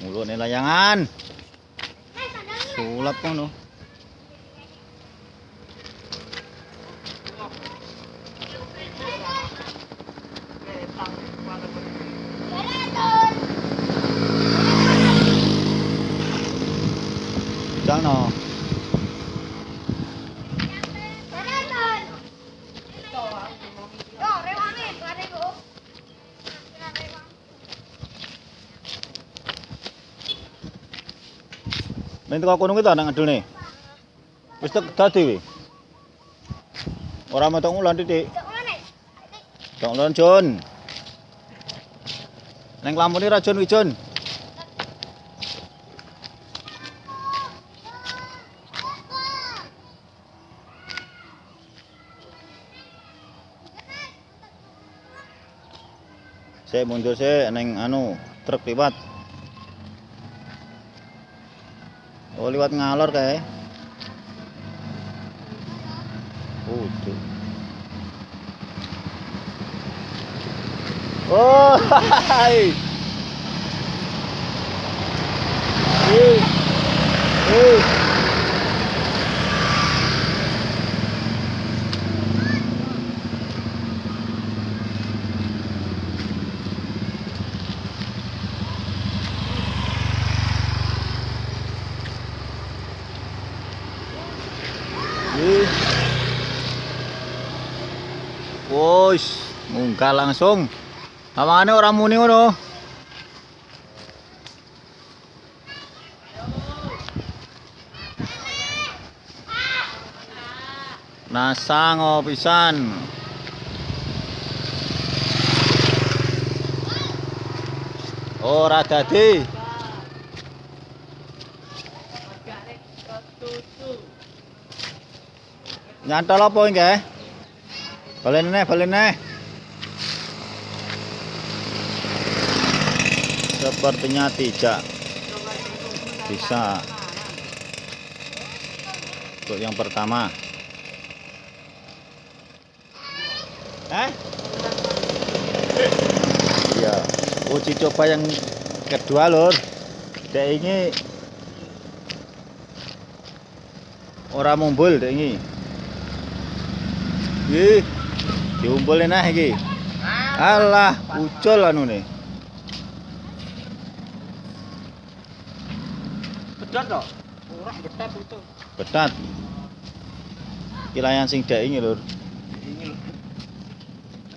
Mulune layangan. Sulap ngono. Jangan Ning teko kono kita nang ngedulne. Wis tek dadi wi. Ora metok ngulan titik. Dok ngulan Jon. Neng lampune ra Jon wi. Saya mundur saya neng anu truk liwat. oh lewat ngalor kayak oh itu oh hai Hey. Hey. Wos, munggah langsung. Awangane ora muni ngono. Nasang pisan. Ora dadi. Nyantol apa iki? Balen neh. Sepertinya tidak bisa. Untuk yang pertama. Eh? Iya. Uji coba yang kedua, Lur. Dek ini ora mumbul dek ini. Diumpulin nah iki. Alah, ucul anune. Bedat toh? Ora bedat itu. Betat. Iki layan sing dek ini, Lur. Ini.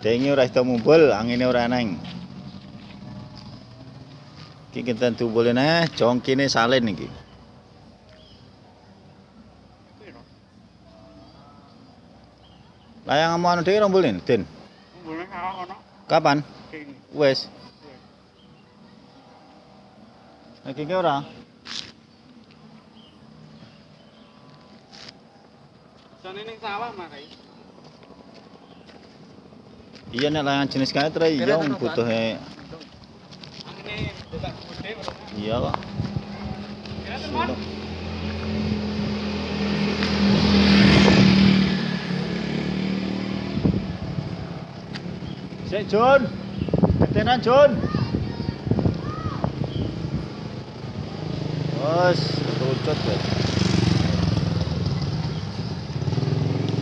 Dek ini ora iso mumbul, angine ora eneng. Iki kita tumbulin eh, jongkine salin iki. Layang anu dhewe rombulin, Den. Boleh kawak ono. Kapan? Kene. Wes. Iki ki ora. Jane ning sawah makai. Iya nek layangan jenis kae tre iya butuhe Angene buka gede iya kok. Kira teman. Sik Jun. Ketenan Jun. Wes, kerucut wes.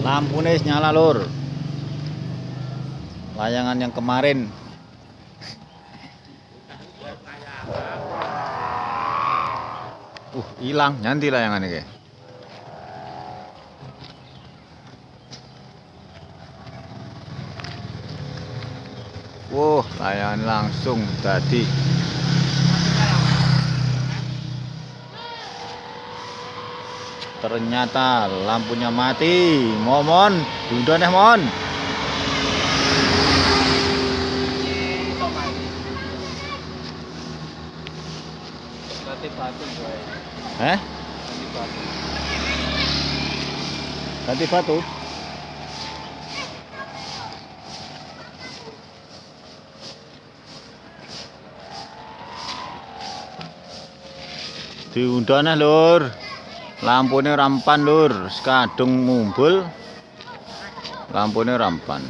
Lampune nyala, Lur. Layangan yang kemarin Uh, hilang nyanti layangan iki. Wuh, layanan langsung tadi. Ternyata lampunya mati. Momon, bunda deh, mon. Ganti batu. Ganti batu? diundangnya lur. Lampune rampan lur. Sekadung mumbul. Lampune rampan.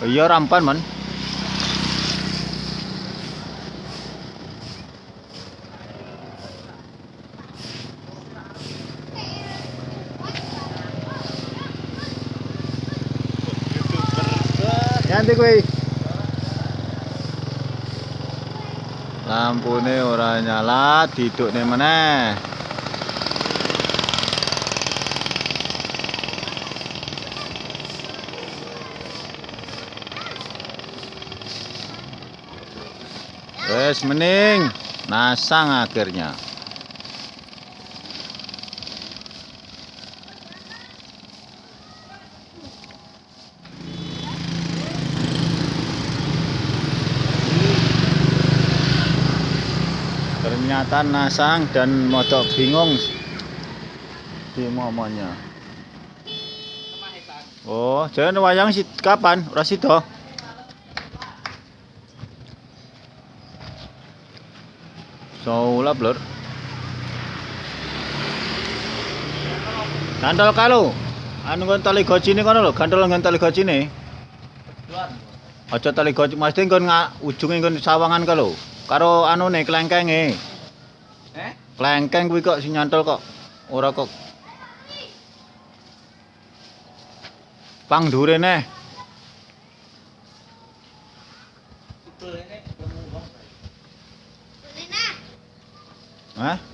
Iya rampan man. Nanti kuih Lampune ora nyala, didukne meneh. Wes mending nasang akhirnya. Ternyata nasang dan modok bingung di momenya. Oh, jangan wayang si kapan? Ora sida. Saulap lur. Gantol kalu. Anu kon tali gojine kono lho, gantol ngon tali gojine. Luar. Aja tali goj, mesti nga ujunge kon sawangan ka lho. Karo anune klengkenge. Eh? Klengkeng kuwi kok sing nyantol kok. Ora kok. Pang dure neh. Itu ini. Hah?